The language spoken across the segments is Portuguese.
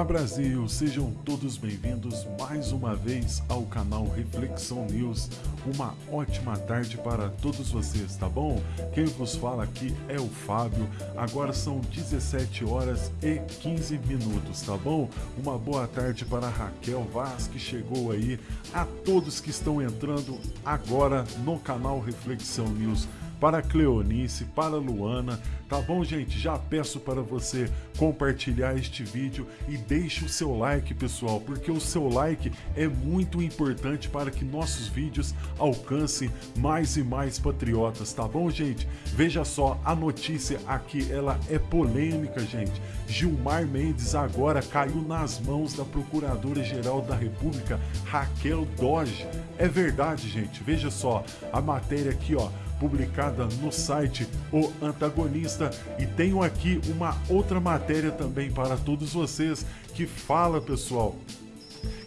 Olá Brasil, sejam todos bem-vindos mais uma vez ao canal Reflexão News. Uma ótima tarde para todos vocês, tá bom? Quem vos fala aqui é o Fábio. Agora são 17 horas e 15 minutos, tá bom? Uma boa tarde para Raquel Vaz que chegou aí, a todos que estão entrando agora no canal Reflexão News para Cleonice, para Luana, tá bom, gente? Já peço para você compartilhar este vídeo e deixe o seu like, pessoal, porque o seu like é muito importante para que nossos vídeos alcancem mais e mais patriotas, tá bom, gente? Veja só, a notícia aqui, ela é polêmica, gente. Gilmar Mendes agora caiu nas mãos da Procuradora-Geral da República, Raquel Doge. É verdade, gente. Veja só, a matéria aqui, ó publicada no site O Antagonista. E tenho aqui uma outra matéria também para todos vocês que fala, pessoal,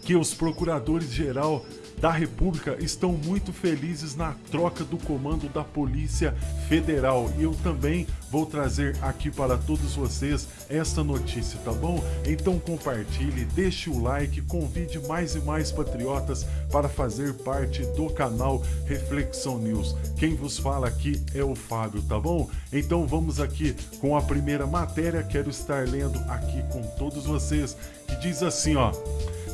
que os procuradores geral da República estão muito felizes na troca do comando da Polícia Federal. E eu também vou trazer aqui para todos vocês esta notícia, tá bom? Então compartilhe, deixe o like, convide mais e mais patriotas para fazer parte do canal Reflexão News. Quem vos fala aqui é o Fábio, tá bom? Então vamos aqui com a primeira matéria, quero estar lendo aqui com todos vocês, que diz assim, ó...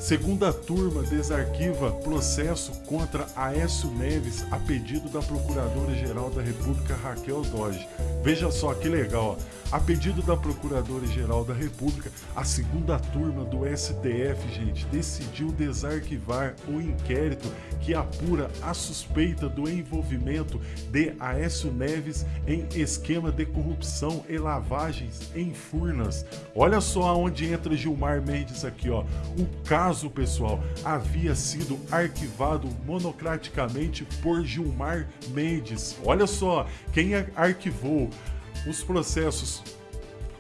Segunda turma desarquiva processo contra Aécio Neves a pedido da Procuradora-Geral da República Raquel Doge. Veja só que legal, ó. A pedido da Procuradora-Geral da República, a segunda turma do STF, gente, decidiu desarquivar o inquérito que apura a suspeita do envolvimento de Aécio Neves em esquema de corrupção e lavagens em Furnas. Olha só onde entra Gilmar Mendes aqui, ó. O caso, pessoal, havia sido arquivado monocraticamente por Gilmar Mendes. Olha só, quem arquivou os processos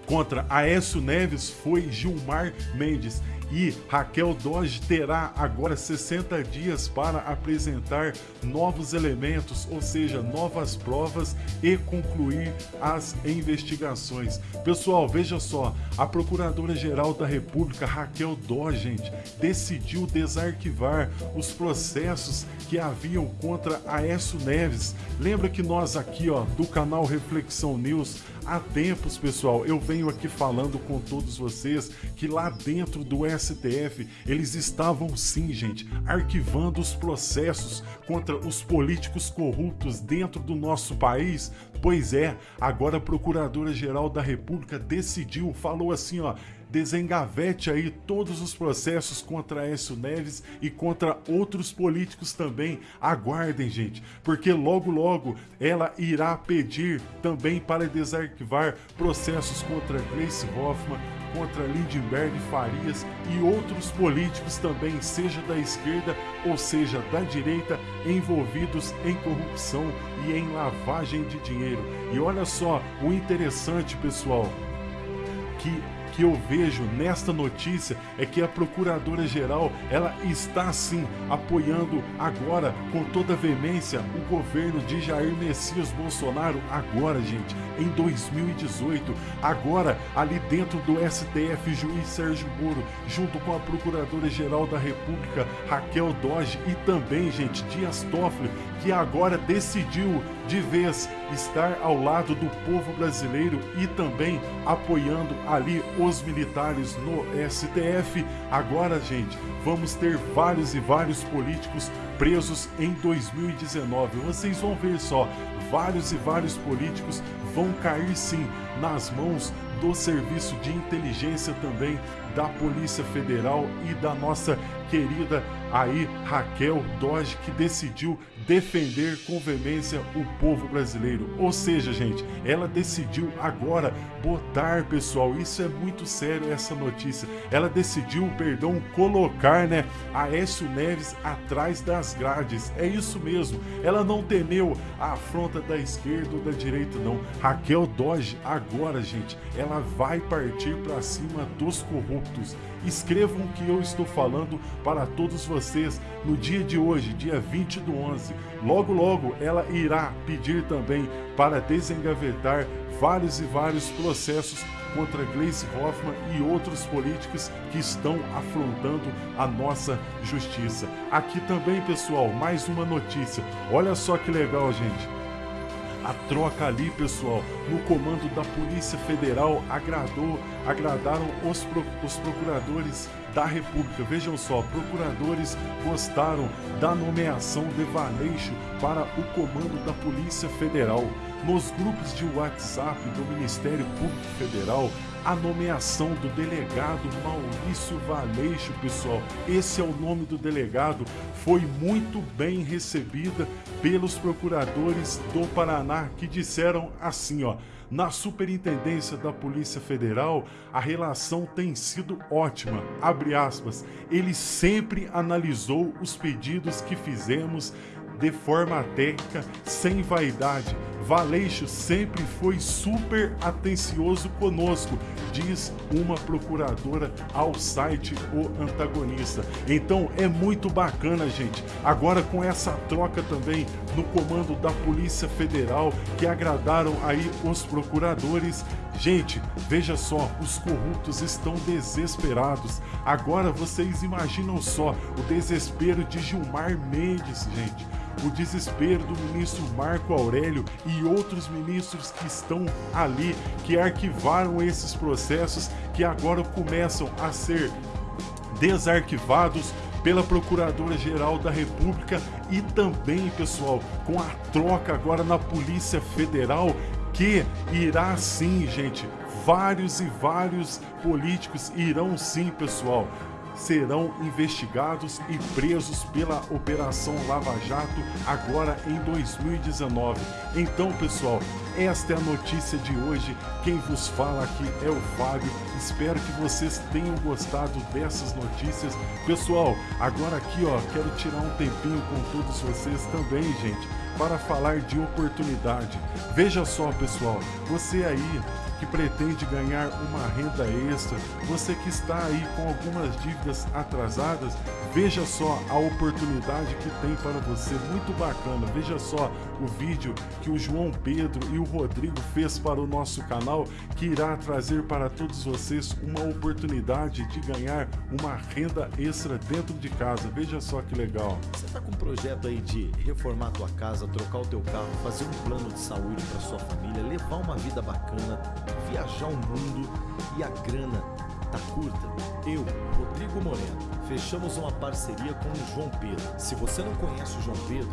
contra Aécio Neves foi Gilmar Mendes e Raquel Doge terá agora 60 dias para apresentar novos elementos, ou seja, novas provas e concluir as investigações. Pessoal, veja só, a Procuradora-Geral da República, Raquel Doge, gente, decidiu desarquivar os processos que haviam contra Aécio Neves. Lembra que nós aqui, ó, do canal Reflexão News, há tempos, pessoal, eu venho aqui falando com todos vocês que lá dentro do STF, eles estavam sim, gente, arquivando os processos contra os políticos corruptos dentro do nosso país. Pois é, agora a Procuradora-Geral da República decidiu, falou assim, ó, desengavete aí todos os processos contra Aécio Neves e contra outros políticos também. Aguardem, gente, porque logo logo ela irá pedir também para desarquivar processos contra Grace Hoffman, contra Lindbergh Farias e outros políticos também, seja da esquerda ou seja da direita, envolvidos em corrupção e em lavagem de dinheiro. E olha só o interessante, pessoal, que que eu vejo nesta notícia é que a Procuradora-Geral ela está sim apoiando agora com toda veemência o governo de Jair Messias Bolsonaro agora, gente, em 2018. Agora, ali dentro do STF, juiz Sérgio Moro, junto com a Procuradora-Geral da República, Raquel Doge e também, gente, Dias Toffoli, que agora decidiu de vez estar ao lado do povo brasileiro e também apoiando ali os militares no STF. Agora, gente, vamos ter vários e vários políticos presos em 2019. Vocês vão ver só, vários e vários políticos vão cair sim nas mãos do Serviço de Inteligência também da Polícia Federal e da nossa querida aí Raquel Doge que decidiu defender com veemência o povo brasileiro. Ou seja, gente, ela decidiu agora botar, pessoal, isso é muito sério essa notícia. Ela decidiu, perdão, colocar, né, Aécio Neves atrás das grades. É isso mesmo. Ela não temeu a afronta da esquerda ou da direita não. Raquel Doge agora, gente, ela vai partir para cima dos corruptos escrevam o que eu estou falando para todos vocês no dia de hoje, dia 20 do 11. Logo, logo ela irá pedir também para desengavetar vários e vários processos contra Gleisi Hoffmann e outros políticos que estão afrontando a nossa justiça. Aqui também, pessoal, mais uma notícia. Olha só que legal, gente a troca ali, pessoal, no comando da Polícia Federal agradou, agradaram os, pro, os procuradores da República. Vejam só, procuradores gostaram da nomeação de Valeixo para o comando da Polícia Federal. Nos grupos de WhatsApp do Ministério Público Federal, a nomeação do delegado Maurício Valeixo, pessoal. Esse é o nome do delegado. Foi muito bem recebida pelos procuradores do Paraná que disseram assim, ó. Na Superintendência da Polícia Federal, a relação tem sido ótima. Abre aspas. Ele sempre analisou os pedidos que fizemos de forma técnica, sem vaidade. Valeixo sempre foi super atencioso conosco, diz uma procuradora ao site O Antagonista. Então é muito bacana, gente. Agora com essa troca também no comando da Polícia Federal, que agradaram aí os procuradores, Gente, veja só, os corruptos estão desesperados. Agora vocês imaginam só o desespero de Gilmar Mendes, gente o desespero do ministro Marco Aurélio e outros ministros que estão ali, que arquivaram esses processos, que agora começam a ser desarquivados pela Procuradora-Geral da República e também, pessoal, com a troca agora na Polícia Federal, que irá sim, gente, vários e vários políticos irão sim, pessoal, serão investigados e presos pela Operação Lava Jato agora em 2019. Então, pessoal, esta é a notícia de hoje. Quem vos fala aqui é o Fábio. Espero que vocês tenham gostado dessas notícias. Pessoal, agora aqui, ó, quero tirar um tempinho com todos vocês também, gente, para falar de oportunidade. Veja só, pessoal, você aí que pretende ganhar uma renda extra, você que está aí com algumas dívidas atrasadas, veja só a oportunidade que tem para você, muito bacana. Veja só o vídeo que o João Pedro e o Rodrigo fez para o nosso canal, que irá trazer para todos vocês uma oportunidade de ganhar uma renda extra dentro de casa. Veja só que legal. Você está com um projeto aí de reformar a tua casa, trocar o teu carro, fazer um plano de saúde para sua família, levar uma vida bacana, viajar o mundo e a grana tá curta? Eu, Rodrigo Moreno, fechamos uma parceria com o João Pedro. Se você não conhece o João Pedro,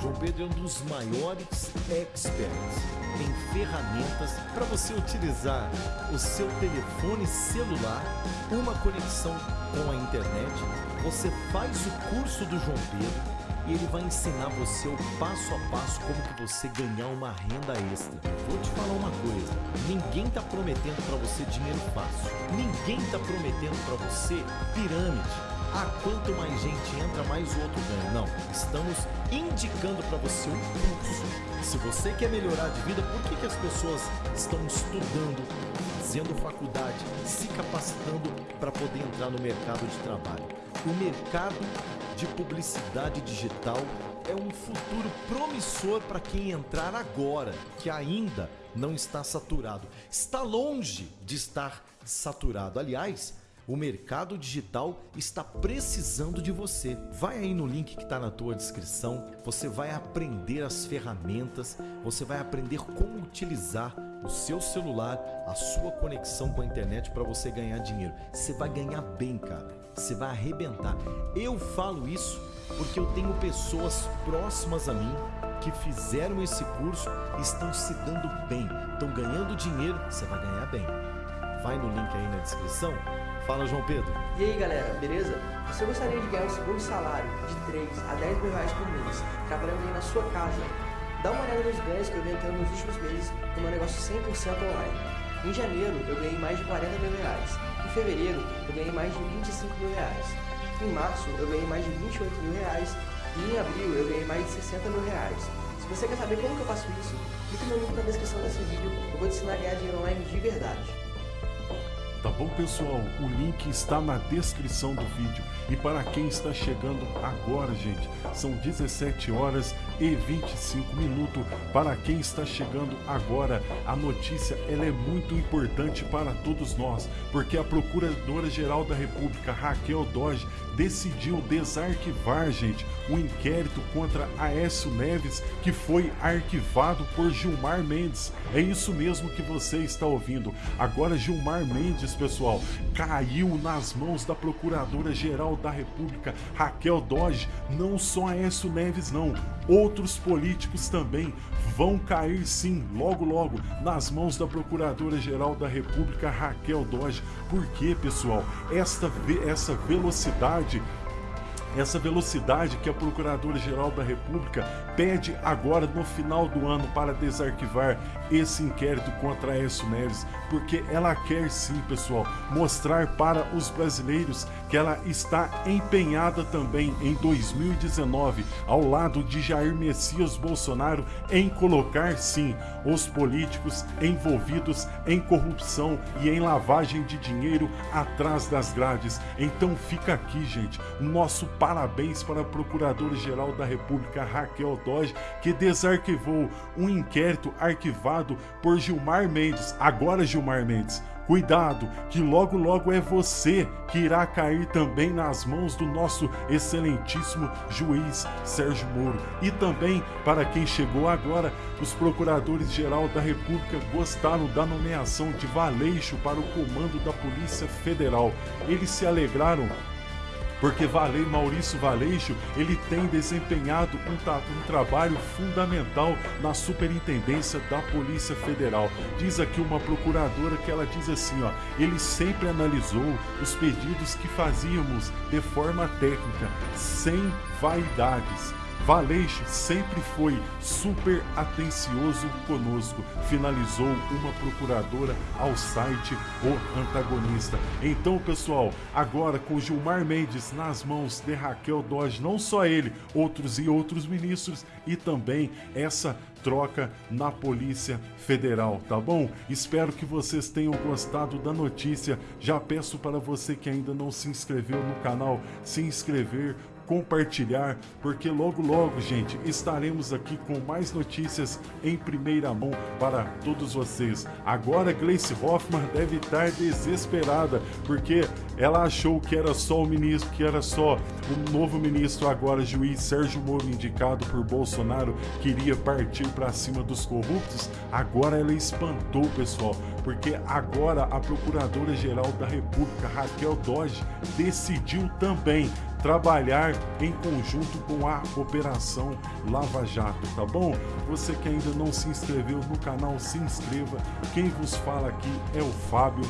João Pedro é um dos maiores experts em ferramentas para você utilizar o seu telefone celular, uma conexão com a internet. Você faz o curso do João Pedro e ele vai ensinar você o passo a passo como que você ganhar uma renda extra. Vou te falar uma coisa, ninguém tá prometendo para você dinheiro fácil. Ninguém tá prometendo para você pirâmide. Ah, quanto mais gente entra, mais o outro ganha. Não, estamos indicando para você um curso. Se você quer melhorar de vida, por que, que as pessoas estão estudando, fazendo faculdade, se capacitando para poder entrar no mercado de trabalho? O mercado de publicidade digital é um futuro promissor para quem entrar agora, que ainda não está saturado. Está longe de estar saturado. Aliás, o mercado digital está precisando de você. Vai aí no link que está na tua descrição, você vai aprender as ferramentas, você vai aprender como utilizar o seu celular, a sua conexão com a internet para você ganhar dinheiro. Você vai ganhar bem, cara. Você vai arrebentar. Eu falo isso porque eu tenho pessoas próximas a mim que fizeram esse curso e estão se dando bem, estão ganhando dinheiro, você vai ganhar bem. Vai no link aí na descrição Fala, João Pedro. E aí, galera, beleza? Você gostaria de ganhar o segundo salário de 3 a 10 mil reais por mês, trabalhando aí na sua casa? Dá uma olhada nos ganhos que eu venho tendo nos últimos meses no meu negócio 100% online. Em janeiro, eu ganhei mais de 40 mil reais. Em fevereiro, eu ganhei mais de 25 mil reais. Em março, eu ganhei mais de 28 mil reais. E em abril, eu ganhei mais de 60 mil reais. Se você quer saber como que eu faço isso, clique no link na descrição desse vídeo. Eu vou te ensinar a ganhar dinheiro online de verdade. Tá bom pessoal? O link está na descrição do vídeo. E para quem está chegando agora, gente, são 17 horas e 25 minutos. Para quem está chegando agora, a notícia ela é muito importante para todos nós, porque a Procuradora-Geral da República, Raquel Doge, decidiu desarquivar, gente, o um inquérito contra Aécio Neves, que foi arquivado por Gilmar Mendes. É isso mesmo que você está ouvindo. Agora Gilmar Mendes, pessoal, caiu nas mãos da Procuradora-Geral da República, Raquel Doge. Não só Aécio Neves, não. Outros políticos também vão cair sim, logo logo, nas mãos da Procuradora-Geral da República, Raquel Doge. Por quê, pessoal? Esta, essa velocidade essa velocidade que a Procuradora-Geral da República pede agora no final do ano para desarquivar esse inquérito contra Aécio Neves, porque ela quer sim, pessoal, mostrar para os brasileiros que ela está empenhada também em 2019, ao lado de Jair Messias Bolsonaro, em colocar sim os políticos envolvidos em corrupção e em lavagem de dinheiro atrás das grades. Então fica aqui, gente, nosso parabéns para a Procuradora-Geral da República, Raquel Doge, que desarquivou um inquérito arquivado por Gilmar Mendes. Agora, Gilmar Mendes, Cuidado, que logo logo é você que irá cair também nas mãos do nosso excelentíssimo juiz Sérgio Moro. E também, para quem chegou agora, os procuradores-geral da República gostaram da nomeação de Valeixo para o comando da Polícia Federal. Eles se alegraram porque Valei, Maurício Valeixo ele tem desempenhado um, um, trabalho fundamental na superintendência da Polícia Federal. Diz aqui uma procuradora que ela diz assim, ó, ele sempre analisou os pedidos que fazíamos de forma técnica, sem vaidades Valeixo sempre foi super atencioso conosco, finalizou uma procuradora ao site O Antagonista. Então, pessoal, agora com Gilmar Mendes nas mãos de Raquel Dodge, não só ele, outros e outros ministros e também essa troca na Polícia Federal, tá bom? Espero que vocês tenham gostado da notícia. Já peço para você que ainda não se inscreveu no canal, se inscrever, compartilhar, porque logo logo, gente, estaremos aqui com mais notícias em primeira mão para todos vocês. Agora Gleice Hoffmann deve estar desesperada, porque ela achou que era só o ministro, que era só o novo ministro, agora juiz Sérgio Moro, indicado por Bolsonaro, queria partir para cima dos corruptos. Agora ela espantou, pessoal, porque agora a Procuradora-Geral da República, Raquel Dodge, decidiu também trabalhar em conjunto com a Operação Lava Jato, tá bom? Você que ainda não se inscreveu no canal, se inscreva. Quem vos fala aqui é o Fábio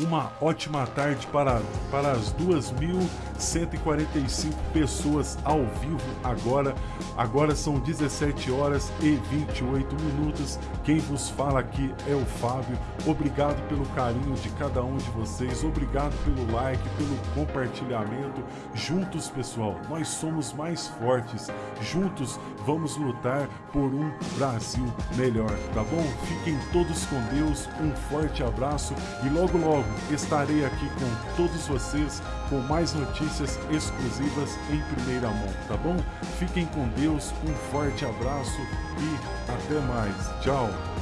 uma ótima tarde para, para as 2.145 pessoas ao vivo agora. Agora são 17 horas e 28 minutos. Quem vos fala aqui é o Fábio. Obrigado pelo carinho de cada um de vocês. Obrigado pelo like, pelo compartilhamento. Juntos, pessoal, nós somos mais fortes. Juntos vamos lutar por um Brasil melhor, tá bom? Fiquem todos com Deus. Um forte abraço e logo logo estarei aqui com todos vocês com mais notícias exclusivas em primeira mão, tá bom? Fiquem com Deus, um forte abraço e até mais. Tchau!